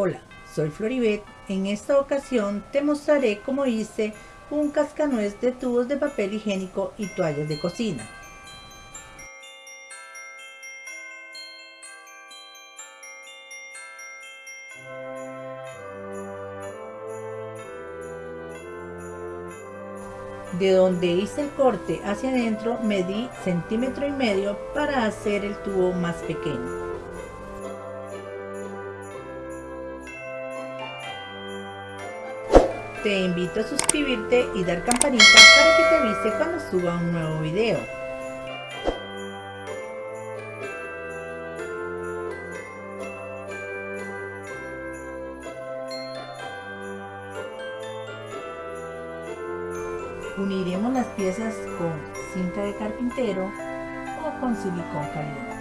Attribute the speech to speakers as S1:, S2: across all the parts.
S1: Hola, soy Floribet. En esta ocasión te mostraré cómo hice un cascanuez de tubos de papel higiénico y toallas de cocina. De donde hice el corte hacia adentro medí centímetro y medio para hacer el tubo más pequeño. Te invito a suscribirte y dar campanita para que te avise cuando suba un nuevo video. Uniremos las piezas con cinta de carpintero o con silicón caliente.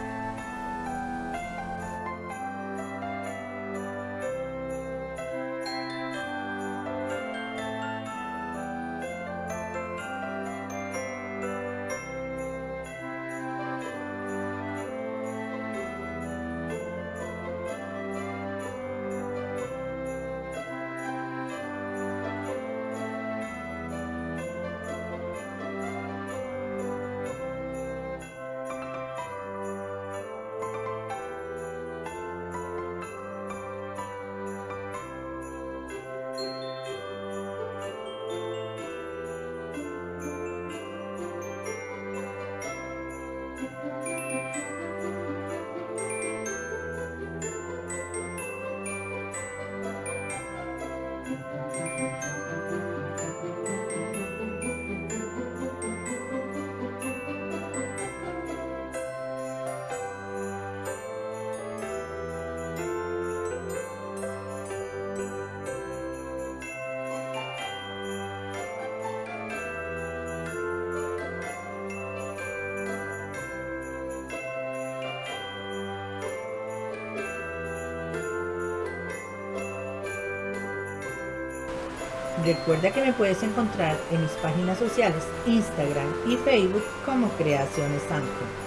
S1: Música Recuerda que me puedes encontrar en mis páginas sociales, Instagram y Facebook como Creaciones Santo.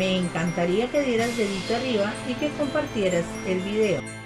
S1: Me encantaría que dieras dedito arriba y que compartieras el video.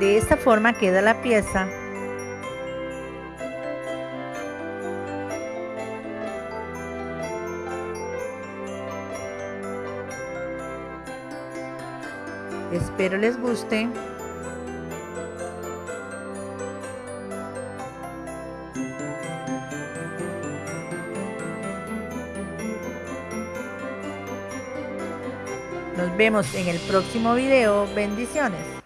S1: De esta forma queda la pieza Espero les guste. Nos vemos en el próximo video. Bendiciones.